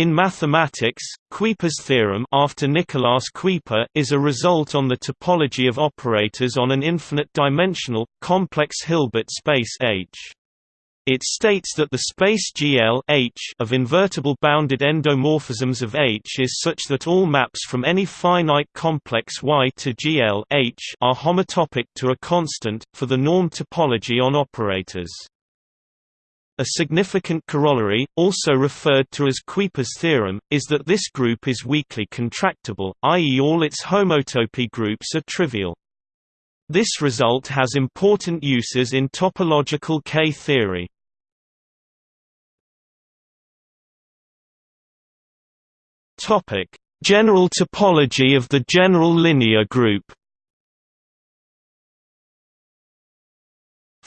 In mathematics, Kuiper's theorem after Nicolaas Kuiper is a result on the topology of operators on an infinite-dimensional, complex Hilbert space H. It states that the space GL H of invertible bounded endomorphisms of H is such that all maps from any finite complex Y to GL H are homotopic to a constant, for the norm topology on operators. A significant corollary, also referred to as Kuiper's theorem, is that this group is weakly contractible, i.e. all its homotopy groups are trivial. This result has important uses in topological K-theory. General topology of the general linear group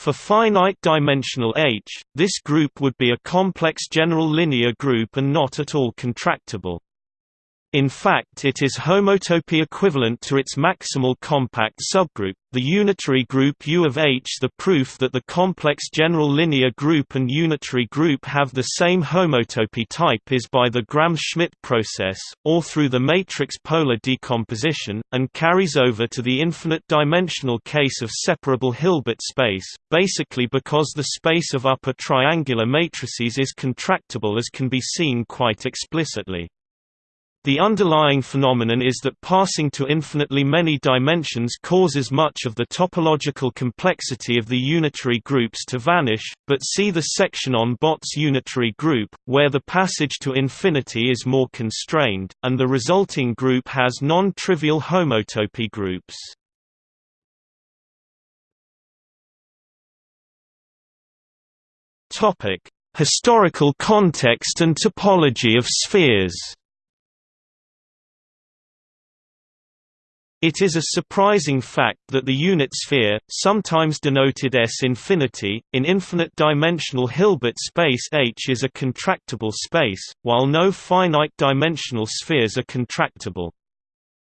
For finite-dimensional H, this group would be a complex general linear group and not at all contractible. In fact it is homotopy equivalent to its maximal compact subgroup, the unitary group U of H. The proof that the complex general linear group and unitary group have the same homotopy type is by the Gram-Schmidt process, or through the matrix polar decomposition, and carries over to the infinite-dimensional case of separable Hilbert space, basically because the space of upper triangular matrices is contractible as can be seen quite explicitly. The underlying phenomenon is that passing to infinitely many dimensions causes much of the topological complexity of the unitary groups to vanish, but see the section on Bott's unitary group, where the passage to infinity is more constrained, and the resulting group has non-trivial homotopy groups. Historical context and topology of spheres It is a surprising fact that the unit sphere, sometimes denoted S infinity, in infinite-dimensional Hilbert space H is a contractible space, while no finite-dimensional spheres are contractible.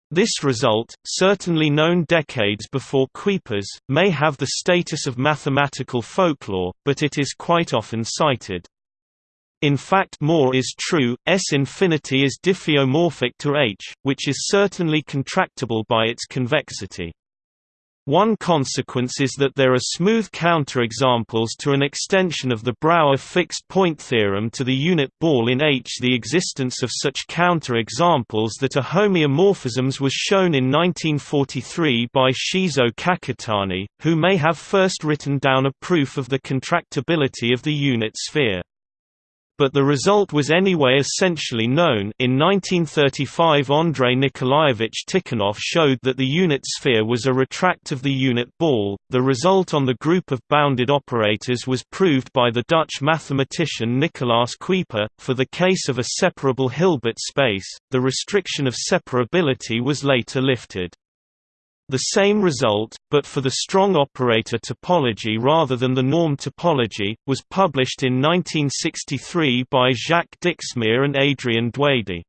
This result, certainly known decades before Kuiper's, may have the status of mathematical folklore, but it is quite often cited. In fact more is true, S infinity is diffeomorphic to H, which is certainly contractible by its convexity. One consequence is that there are smooth counterexamples to an extension of the Brouwer fixed-point theorem to the unit ball in H. The existence of such counterexamples that are homeomorphisms was shown in 1943 by Shizuo Kakutani, who may have first written down a proof of the contractibility of the unit sphere but the result was anyway essentially known in 1935 Andrei Nikolaevich Tikhonov showed that the unit sphere was a retract of the unit ball. The result on the group of bounded operators was proved by the Dutch mathematician Nicolaas Kuiper. For the case of a separable Hilbert space, the restriction of separability was later lifted. The same result, but for the strong operator topology rather than the norm topology, was published in 1963 by Jacques Dixmier and Adrien Douady.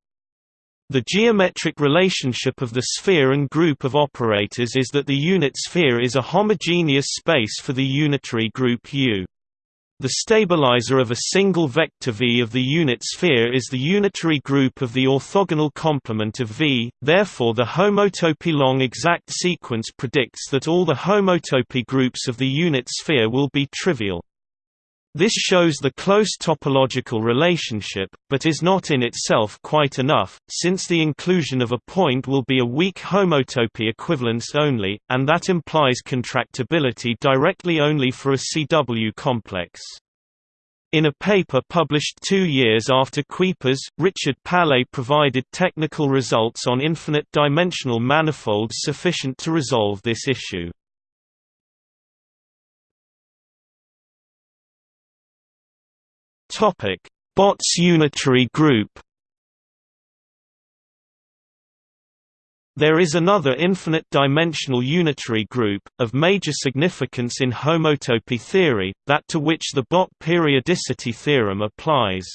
The geometric relationship of the sphere and group of operators is that the unit sphere is a homogeneous space for the unitary group U. The stabilizer of a single vector V of the unit sphere is the unitary group of the orthogonal complement of V, therefore the homotopy long exact sequence predicts that all the homotopy groups of the unit sphere will be trivial. This shows the close topological relationship, but is not in itself quite enough, since the inclusion of a point will be a weak homotopy equivalence only, and that implies contractibility directly only for a CW complex. In a paper published two years after Kuiper's, Richard Palais provided technical results on infinite-dimensional manifolds sufficient to resolve this issue. Topic: Bott's unitary group. There is another infinite-dimensional unitary group, of major significance in homotopy theory, that to which the Bott periodicity theorem applies.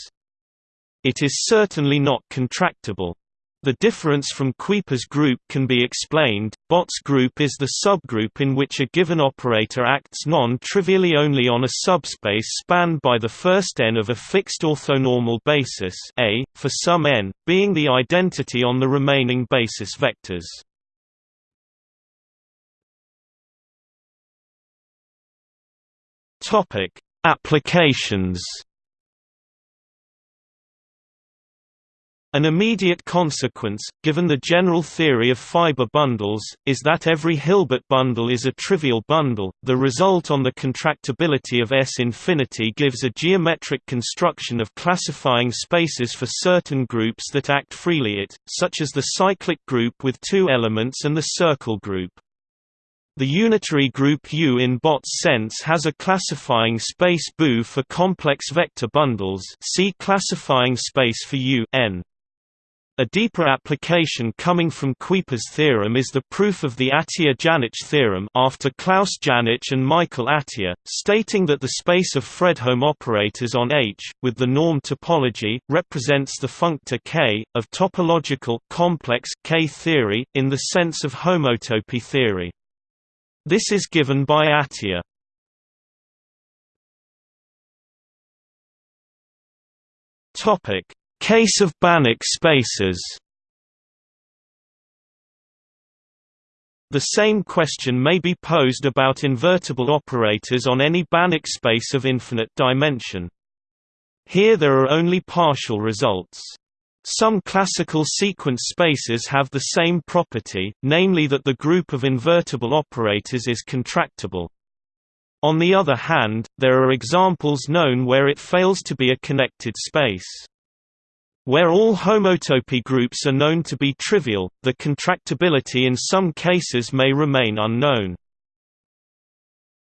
It is certainly not contractible. The difference from Kuiper's group can be explained. Bott's group is the subgroup in which a given operator acts non-trivially only on a subspace spanned by the first n of a fixed orthonormal basis A, for some n, being the identity on the remaining basis vectors. Applications An immediate consequence, given the general theory of fiber bundles, is that every Hilbert bundle is a trivial bundle. The result on the contractibility of S infinity gives a geometric construction of classifying spaces for certain groups that act freely it, such as the cyclic group with two elements and the circle group. The unitary group U in Bott's sense has a classifying space BU for complex vector bundles see classifying space for U n. A deeper application coming from Kuiper's theorem is the proof of the Atiyah-Janich theorem after Klaus Janich and Michael Atiyah, stating that the space of Fredholm operators on H, with the norm topology, represents the functor K, of topological complex K theory, in the sense of homotopy theory. This is given by Atiyah. Topic Case of Banach spaces The same question may be posed about invertible operators on any Banach space of infinite dimension. Here there are only partial results. Some classical sequence spaces have the same property, namely that the group of invertible operators is contractible. On the other hand, there are examples known where it fails to be a connected space. Where all homotopy groups are known to be trivial, the contractibility in some cases may remain unknown.